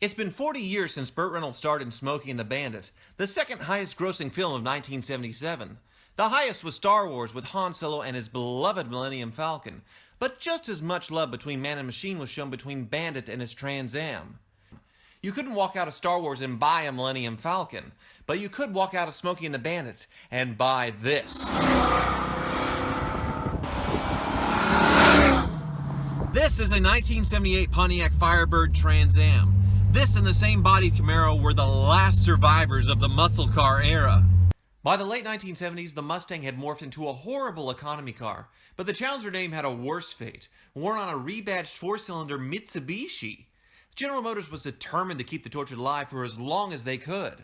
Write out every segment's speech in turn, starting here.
It's been 40 years since Burt Reynolds starred in Smokey and the Bandit, the second highest grossing film of 1977. The highest was Star Wars with Han Solo and his beloved Millennium Falcon, but just as much love between man and machine was shown between Bandit and his Trans Am. You couldn't walk out of Star Wars and buy a Millennium Falcon, but you could walk out of Smokey and the Bandit and buy this. This is a 1978 Pontiac Firebird Trans Am. This and the same body Camaro were the last survivors of the muscle car era. By the late 1970s, the Mustang had morphed into a horrible economy car, but the Challenger name had a worse fate, worn on a rebadged four-cylinder Mitsubishi. General Motors was determined to keep the torch alive for as long as they could.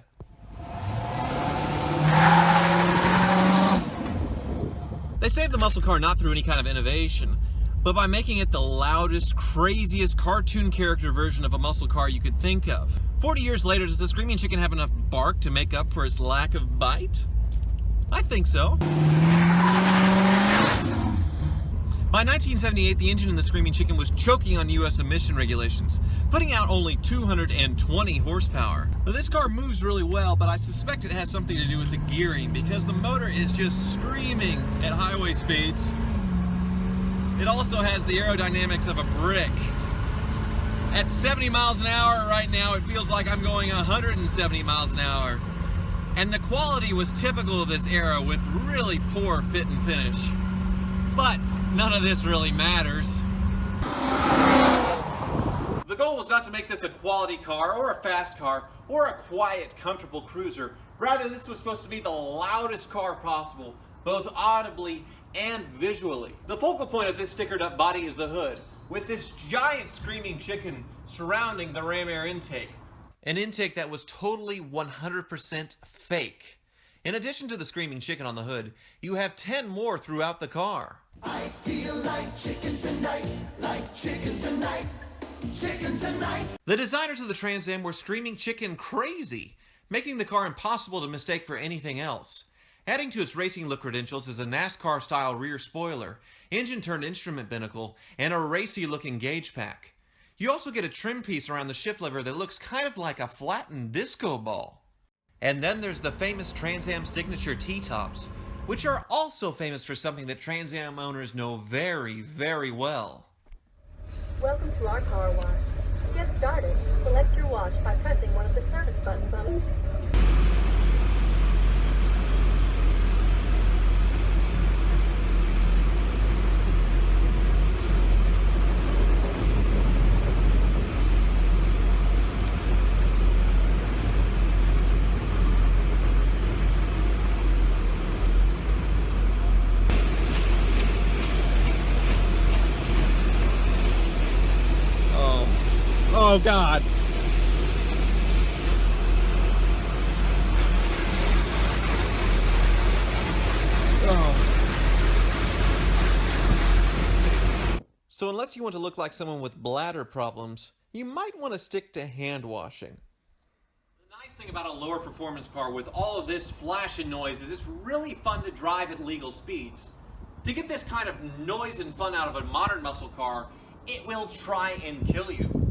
They saved the muscle car not through any kind of innovation, but by making it the loudest, craziest cartoon character version of a muscle car you could think of. 40 years later, does the Screaming Chicken have enough bark to make up for its lack of bite? I think so. By 1978, the engine in the Screaming Chicken was choking on U.S. emission regulations, putting out only 220 horsepower. Now, this car moves really well, but I suspect it has something to do with the gearing, because the motor is just screaming at highway speeds. It also has the aerodynamics of a brick. At 70 miles an hour right now, it feels like I'm going 170 miles an hour. And the quality was typical of this era with really poor fit and finish. But none of this really matters. The goal was not to make this a quality car or a fast car or a quiet, comfortable cruiser. Rather, this was supposed to be the loudest car possible, both audibly and visually. The focal point of this stickered up body is the hood, with this giant screaming chicken surrounding the ram air intake. An intake that was totally 100% fake. In addition to the screaming chicken on the hood, you have 10 more throughout the car. I feel like chicken tonight, like chicken tonight, chicken tonight. The designers of the Trans Am were screaming chicken crazy, making the car impossible to mistake for anything else. Adding to its racing look credentials is a NASCAR-style rear spoiler, engine-turned instrument binnacle, and a racy-looking gauge pack. You also get a trim piece around the shift lever that looks kind of like a flattened disco ball. And then there's the famous Trans Am signature T-tops, which are also famous for something that Trans Am owners know very, very well. Welcome to our car wash. To get started, select your wash by pressing one of the service buttons on it. Oh God. Oh. So unless you want to look like someone with bladder problems, you might want to stick to hand washing. The nice thing about a lower performance car with all of this flash and noise is it's really fun to drive at legal speeds. To get this kind of noise and fun out of a modern muscle car, it will try and kill you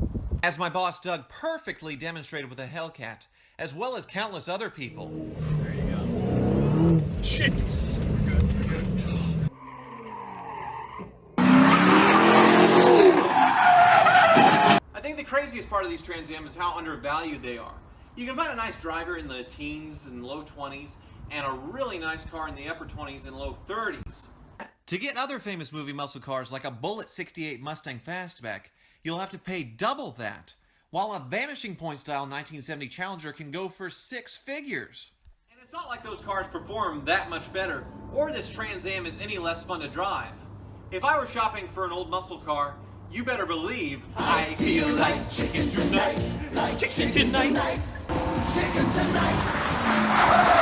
as my boss Doug perfectly demonstrated with a Hellcat, as well as countless other people. There you go. Shit! I think the craziest part of these Trans Am is how undervalued they are. You can find a nice driver in the teens and low 20s, and a really nice car in the upper 20s and low 30s. To get other famous movie muscle cars like a Bullitt 68 Mustang Fastback, you'll have to pay double that, while a Vanishing Point style 1970 Challenger can go for six figures. And it's not like those cars perform that much better, or this Trans Am is any less fun to drive. If I were shopping for an old muscle car, you better believe I, feel like chicken tonight, like chicken tonight, chicken tonight.